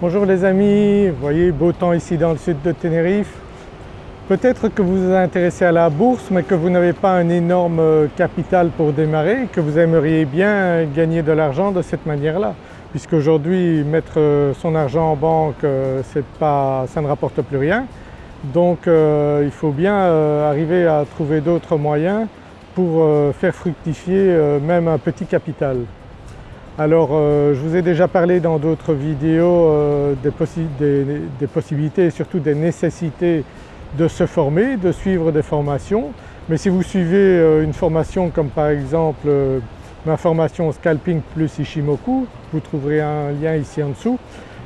Bonjour les amis, vous voyez beau temps ici dans le sud de Tenerife. Peut-être que vous vous intéressez à la bourse mais que vous n'avez pas un énorme euh, capital pour démarrer que vous aimeriez bien gagner de l'argent de cette manière-là. Puisqu'aujourd'hui mettre euh, son argent en banque euh, ça ne rapporte plus rien. Donc il faut bien arriver à trouver d'autres moyens pour faire fructifier même un petit capital. Alors euh, je vous ai déjà parlé dans d'autres vidéos euh, des, possibilités et surtout des nécessités de se former, de suivre des formations. Mais si vous suivez euh, une formation comme par exemple ma formation Scalping plus Ishimoku, vous trouverez un lien ici en dessous,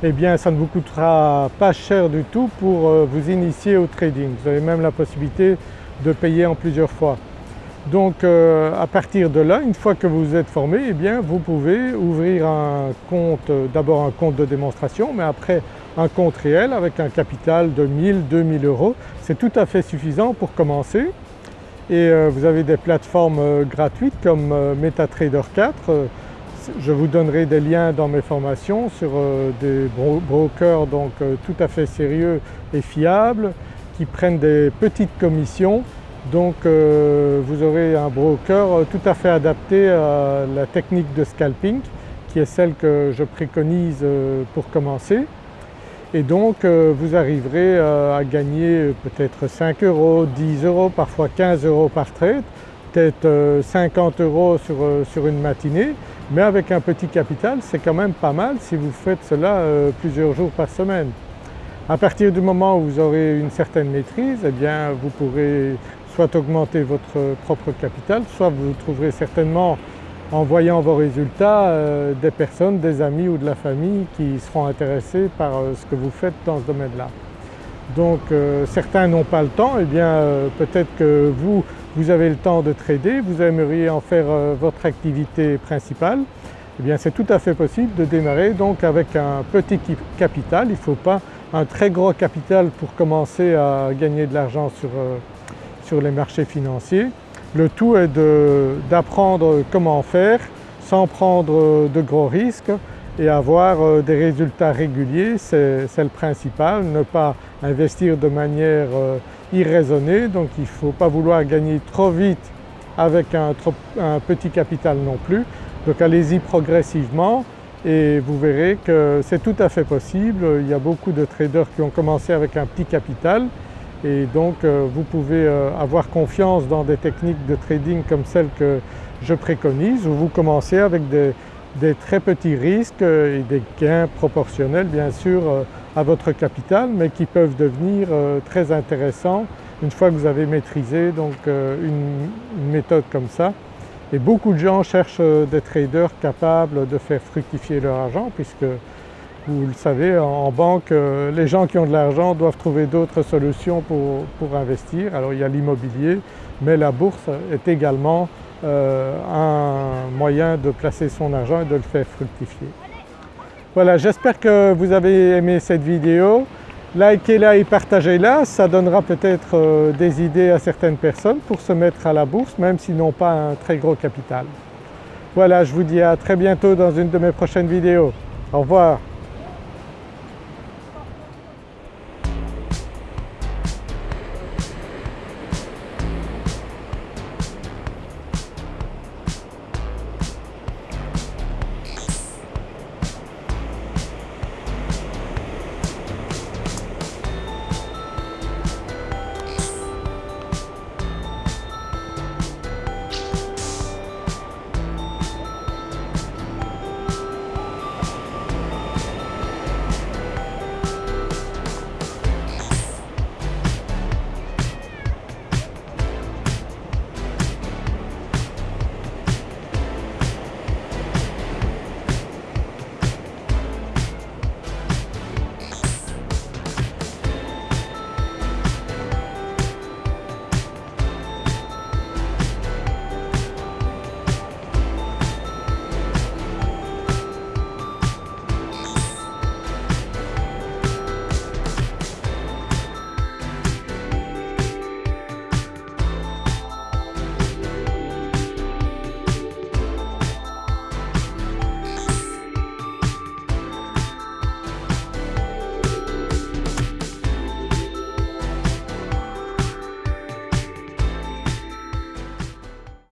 eh bien ça ne vous coûtera pas cher du tout pour vous initier au trading. Vous avez même la possibilité de payer en plusieurs fois. Donc euh, à partir de là, une fois que vous êtes formé, eh bien vous pouvez ouvrir un compte, d'abord un compte de démonstration, mais après un compte réel avec un capital de 1000, 2000 euros. C'est tout à fait suffisant pour commencer et euh, vous avez des plateformes euh, gratuites comme MetaTrader 4. Je vous donnerai des liens dans mes formations sur des brokers donc tout à fait sérieux et fiables qui prennent des petites commissions donc euh, vous aurez un broker euh, tout à fait adapté à la technique de scalping qui est celle que je préconise euh, pour commencer. Et donc vous arriverez à gagner peut-être 5 euros, 10 euros, parfois 15 euros par trade, peut-être 50 euros sur, sur, une matinée, mais avec un petit capital c'est quand même pas mal si vous faites cela plusieurs jours par semaine. À partir du moment où vous aurez une certaine maîtrise, eh bien vous pourrez soit augmenter votre propre capital, soit vous trouverez certainement en voyant vos résultats euh, des personnes, des amis ou de la famille qui seront intéressés par euh, ce que vous faites dans ce domaine-là. Donc euh, certains n'ont pas le temps, et eh bien peut-être que vous, vous avez le temps de trader, vous aimeriez en faire votre activité principale, eh bien c'est tout à fait possible de démarrer donc avec un petit capital, il ne faut pas un très gros capital pour commencer à gagner de l'argent sur sur les marchés financiers. Le tout est d'apprendre comment faire sans prendre de gros risques et avoir euh, des résultats réguliers, c'est le principal, ne pas investir de manière euh, irraisonnée, donc il ne faut pas vouloir gagner trop vite avec un petit capital non plus. Donc allez-y progressivement et vous verrez que c'est tout à fait possible. Il y a beaucoup de traders qui ont commencé avec un petit capital et donc euh, vous pouvez euh, avoir confiance dans des techniques de trading comme celles que je préconise où vous commencez avec des, très petits risques et des gains proportionnels bien sûr euh, à votre capital mais qui peuvent devenir très intéressants une fois que vous avez maîtrisé donc une, méthode comme ça. Et beaucoup de gens cherchent des traders capables de faire fructifier leur argent puisque vous le savez, en banque, euh, les gens qui ont de l'argent doivent trouver d'autres solutions pour, investir. Alors il y a l'immobilier, mais la bourse est également euh, un moyen de placer son argent et de le faire fructifier. Voilà, j'espère que vous avez aimé cette vidéo. Likez-la et partagez-la, ça donnera peut-être euh, des idées à certaines personnes pour se mettre à la bourse même s'ils n'ont pas un très gros capital. Voilà, je vous dis à très bientôt dans une de mes prochaines vidéos. Au revoir.